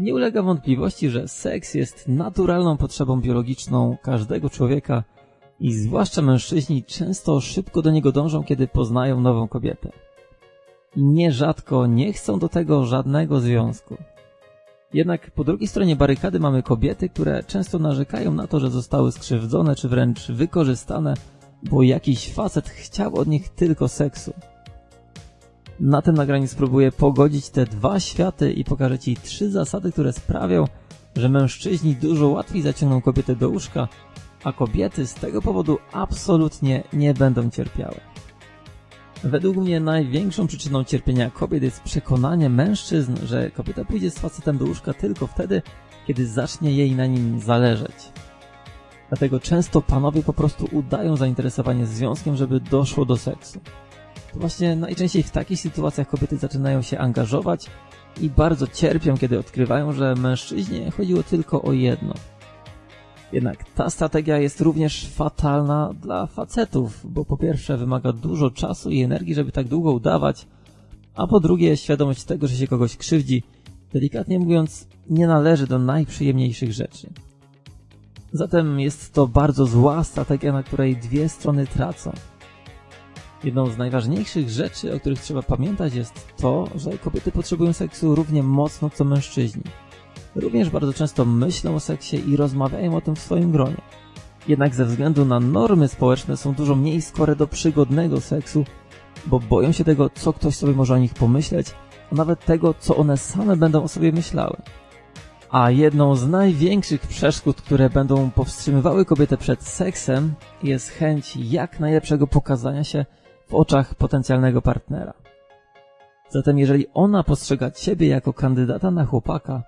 Nie ulega wątpliwości, że seks jest naturalną potrzebą biologiczną każdego człowieka i zwłaszcza mężczyźni często szybko do niego dążą, kiedy poznają nową kobietę. Nierzadko nie chcą do tego żadnego związku. Jednak po drugiej stronie barykady mamy kobiety, które często narzekają na to, że zostały skrzywdzone czy wręcz wykorzystane, bo jakiś facet chciał od nich tylko seksu. Na tym nagraniu spróbuję pogodzić te dwa światy i pokażę Ci trzy zasady, które sprawią, że mężczyźni dużo łatwiej zaciągną kobietę do łóżka, a kobiety z tego powodu absolutnie nie będą cierpiały. Według mnie największą przyczyną cierpienia kobiet jest przekonanie mężczyzn, że kobieta pójdzie z facetem do łóżka tylko wtedy, kiedy zacznie jej na nim zależeć. Dlatego często panowie po prostu udają zainteresowanie związkiem, żeby doszło do seksu. Właśnie najczęściej w takich sytuacjach kobiety zaczynają się angażować i bardzo cierpią, kiedy odkrywają, że mężczyźnie chodziło tylko o jedno. Jednak ta strategia jest również fatalna dla facetów, bo po pierwsze wymaga dużo czasu i energii, żeby tak długo udawać, a po drugie świadomość tego, że się kogoś krzywdzi, delikatnie mówiąc, nie należy do najprzyjemniejszych rzeczy. Zatem jest to bardzo zła strategia, na której dwie strony tracą. Jedną z najważniejszych rzeczy, o których trzeba pamiętać jest to, że kobiety potrzebują seksu równie mocno co mężczyźni. Również bardzo często myślą o seksie i rozmawiają o tym w swoim gronie. Jednak ze względu na normy społeczne są dużo mniej skore do przygodnego seksu, bo boją się tego, co ktoś sobie może o nich pomyśleć, a nawet tego, co one same będą o sobie myślały. A jedną z największych przeszkód, które będą powstrzymywały kobietę przed seksem, jest chęć jak najlepszego pokazania się w oczach potencjalnego partnera. Zatem jeżeli ona postrzega ciebie jako kandydata na chłopaka,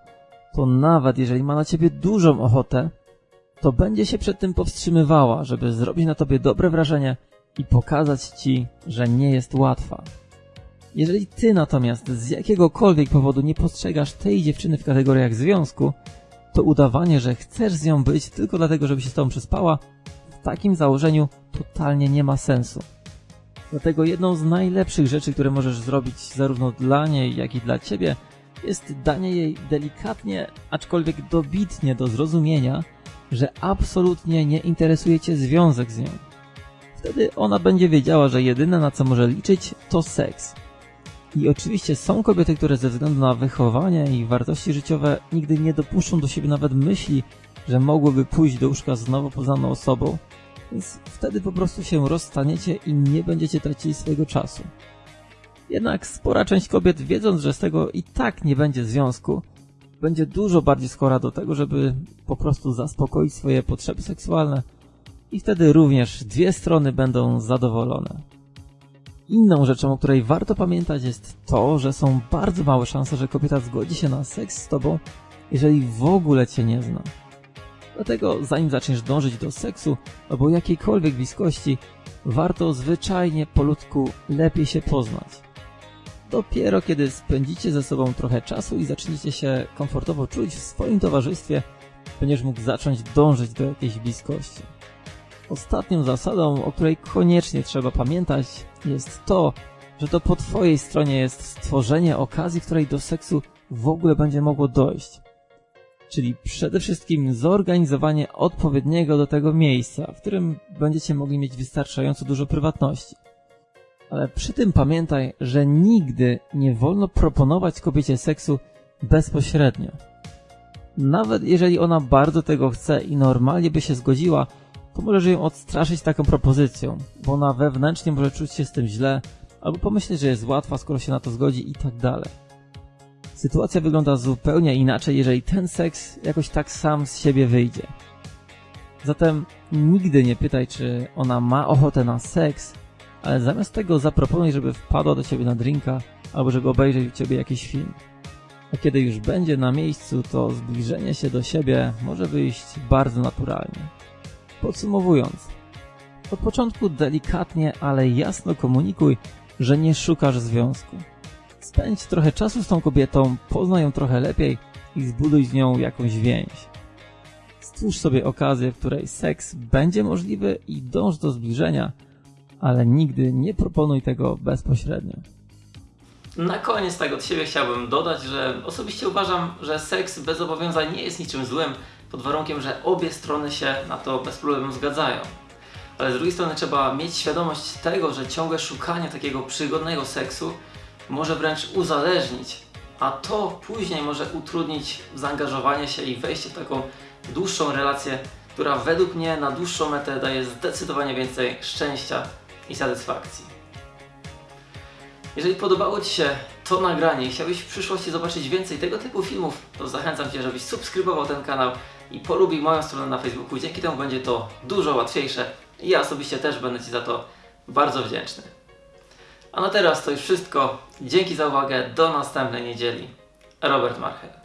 to nawet jeżeli ma na ciebie dużą ochotę, to będzie się przed tym powstrzymywała, żeby zrobić na tobie dobre wrażenie i pokazać ci, że nie jest łatwa. Jeżeli ty natomiast z jakiegokolwiek powodu nie postrzegasz tej dziewczyny w kategoriach związku, to udawanie, że chcesz z nią być tylko dlatego, żeby się z tobą przespała, w takim założeniu totalnie nie ma sensu. Dlatego jedną z najlepszych rzeczy, które możesz zrobić zarówno dla niej, jak i dla ciebie, jest danie jej delikatnie, aczkolwiek dobitnie do zrozumienia, że absolutnie nie interesuje cię związek z nią. Wtedy ona będzie wiedziała, że jedyne na co może liczyć to seks. I oczywiście są kobiety, które ze względu na wychowanie i wartości życiowe nigdy nie dopuszczą do siebie nawet myśli, że mogłyby pójść do łóżka z nowo poznaną osobą, więc wtedy po prostu się rozstaniecie i nie będziecie tracili swojego czasu. Jednak spora część kobiet, wiedząc, że z tego i tak nie będzie związku, będzie dużo bardziej skora do tego, żeby po prostu zaspokoić swoje potrzeby seksualne i wtedy również dwie strony będą zadowolone. Inną rzeczą, o której warto pamiętać jest to, że są bardzo małe szanse, że kobieta zgodzi się na seks z tobą, jeżeli w ogóle cię nie zna. Dlatego zanim zaczniesz dążyć do seksu albo jakiejkolwiek bliskości, warto zwyczajnie po ludzku lepiej się poznać. Dopiero kiedy spędzicie ze sobą trochę czasu i zaczniecie się komfortowo czuć w swoim towarzystwie, będziesz mógł zacząć dążyć do jakiejś bliskości. Ostatnią zasadą, o której koniecznie trzeba pamiętać, jest to, że to po twojej stronie jest stworzenie okazji, której do seksu w ogóle będzie mogło dojść. Czyli przede wszystkim zorganizowanie odpowiedniego do tego miejsca, w którym będziecie mogli mieć wystarczająco dużo prywatności. Ale przy tym pamiętaj, że nigdy nie wolno proponować kobiecie seksu bezpośrednio. Nawet jeżeli ona bardzo tego chce i normalnie by się zgodziła, to możesz ją odstraszyć taką propozycją, bo ona wewnętrznie może czuć się z tym źle, albo pomyśleć, że jest łatwa, skoro się na to zgodzi i tak dalej. Sytuacja wygląda zupełnie inaczej, jeżeli ten seks jakoś tak sam z siebie wyjdzie. Zatem nigdy nie pytaj, czy ona ma ochotę na seks, ale zamiast tego zaproponuj, żeby wpadła do ciebie na drinka, albo żeby obejrzeć u ciebie jakiś film. A kiedy już będzie na miejscu, to zbliżenie się do siebie może wyjść bardzo naturalnie. Podsumowując, od początku delikatnie, ale jasno komunikuj, że nie szukasz związku. Spędź trochę czasu z tą kobietą, poznaj ją trochę lepiej i zbuduj z nią jakąś więź. Stwórz sobie okazję, w której seks będzie możliwy i dąż do zbliżenia, ale nigdy nie proponuj tego bezpośrednio. Na koniec tak od siebie chciałbym dodać, że osobiście uważam, że seks bez zobowiązań nie jest niczym złym, pod warunkiem, że obie strony się na to bez problemu zgadzają. Ale z drugiej strony trzeba mieć świadomość tego, że ciągłe szukanie takiego przygodnego seksu może wręcz uzależnić, a to później może utrudnić zaangażowanie się i wejście w taką dłuższą relację, która według mnie na dłuższą metę daje zdecydowanie więcej szczęścia i satysfakcji. Jeżeli podobało Ci się to nagranie i chciałbyś w przyszłości zobaczyć więcej tego typu filmów, to zachęcam Cię, żebyś subskrybował ten kanał i polubił moją stronę na Facebooku. Dzięki temu będzie to dużo łatwiejsze i ja osobiście też będę Ci za to bardzo wdzięczny. A na teraz to już wszystko. Dzięki za uwagę. Do następnej niedzieli. Robert Marchel.